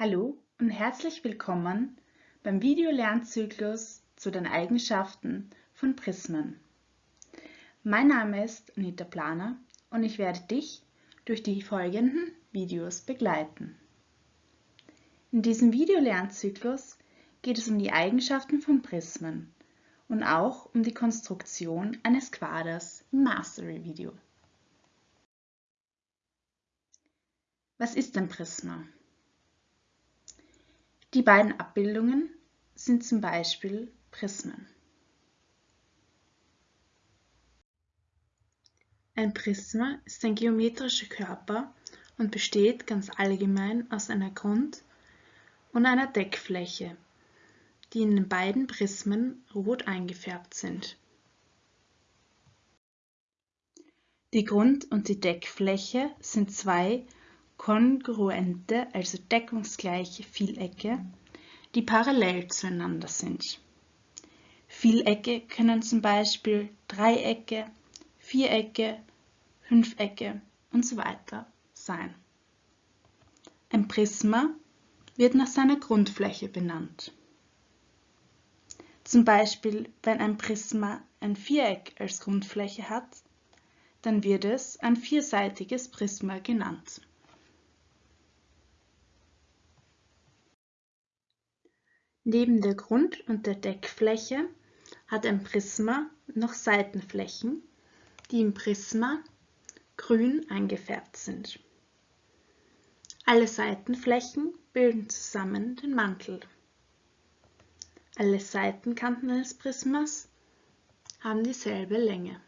Hallo und herzlich willkommen beim Videolernzyklus zu den Eigenschaften von Prismen. Mein Name ist Anita Planer und ich werde dich durch die folgenden Videos begleiten. In diesem Videolernzyklus geht es um die Eigenschaften von Prismen und auch um die Konstruktion eines Quaders im Mastery-Video. Was ist ein Prisma? Die beiden Abbildungen sind zum Beispiel Prismen. Ein Prisma ist ein geometrischer Körper und besteht ganz allgemein aus einer Grund- und einer Deckfläche, die in den beiden Prismen rot eingefärbt sind. Die Grund- und die Deckfläche sind zwei kongruente, also deckungsgleiche Vielecke, die parallel zueinander sind. Vielecke können zum Beispiel Dreiecke, Vierecke, Fünfecke und so weiter sein. Ein Prisma wird nach seiner Grundfläche benannt. Zum Beispiel, wenn ein Prisma ein Viereck als Grundfläche hat, dann wird es ein vierseitiges Prisma genannt. Neben der Grund- und der Deckfläche hat ein Prisma noch Seitenflächen, die im Prisma grün eingefärbt sind. Alle Seitenflächen bilden zusammen den Mantel. Alle Seitenkanten eines Prismas haben dieselbe Länge.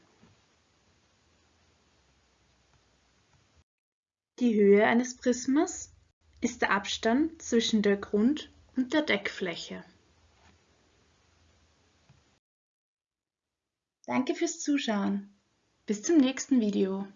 Die Höhe eines Prismas ist der Abstand zwischen der Grund- und der Deckfläche. Danke fürs Zuschauen. Bis zum nächsten Video.